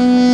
Mm-hmm.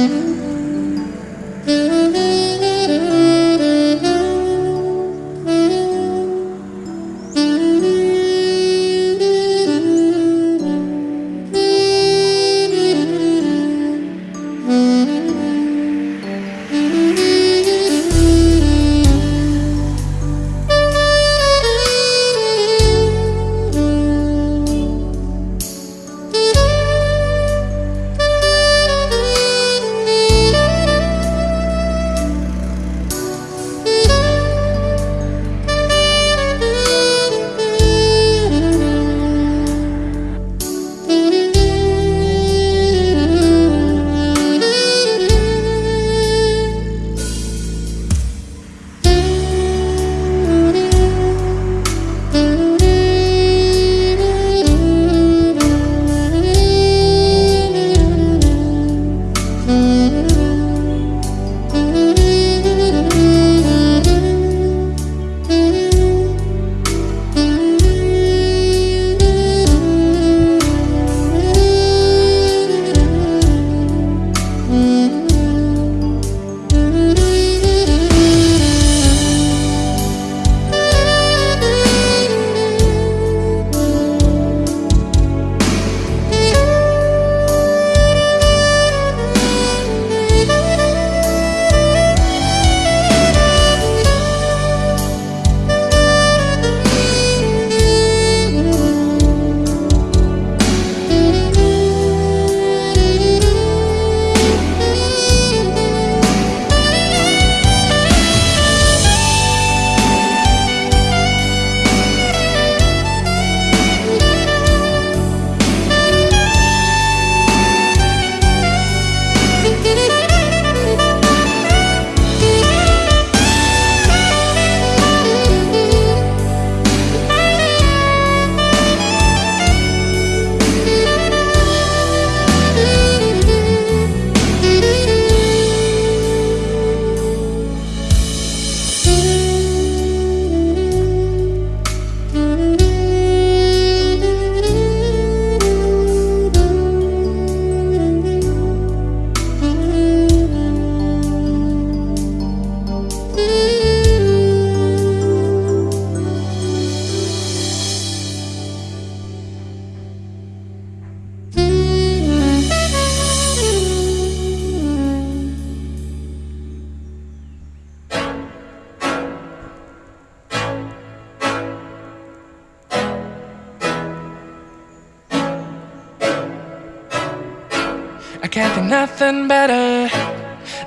I can't think nothing better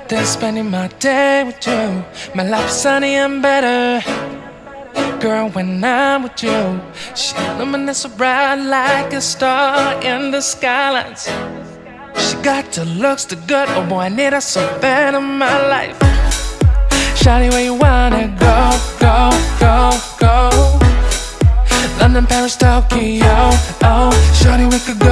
than spending my day with you. My life's sunny and better. Girl, when I'm with you, she illuminates so bright like a star in the skylines. She got the looks, the good. Oh boy, I need her so bad in my life. Shawty, where you wanna go, go, go, go? London, Paris, Tokyo. Oh, shawty, we could go.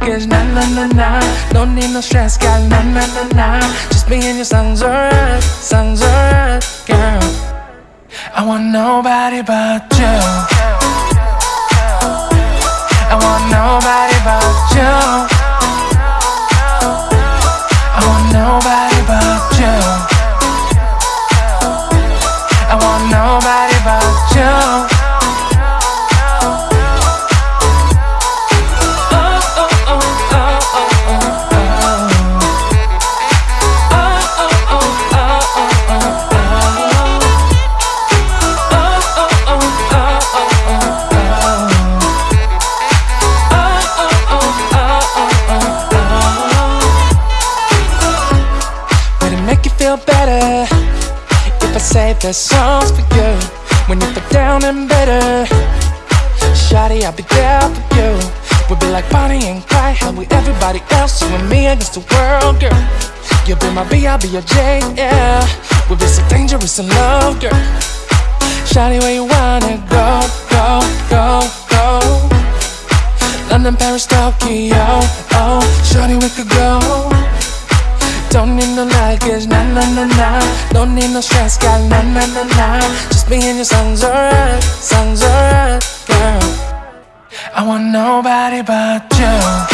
Luggage, nah, nah, nah, nah. Don't need no stress, girl, nah, nah, nah, nah. Just me and your songs alright, songs alright, girl. I want nobody but you. The songs for you when you feel down and bitter? Shawty, I'll be there for you. We'll be like Bonnie and Clyde, how we everybody else, you and me against the world, girl. You'll be my B, I'll be your J, yeah. We'll be so dangerous in love, girl. Shawty, where you wanna go, go, go, go? London, Paris, Tokyo. Oh, shawty, we could go. Don't need no luggage, nah, nah, nah, nah. Don't need no stress, girl, nah, nah, nah, nah. Just me and your songs alright, songs alright, girl. I want nobody but you.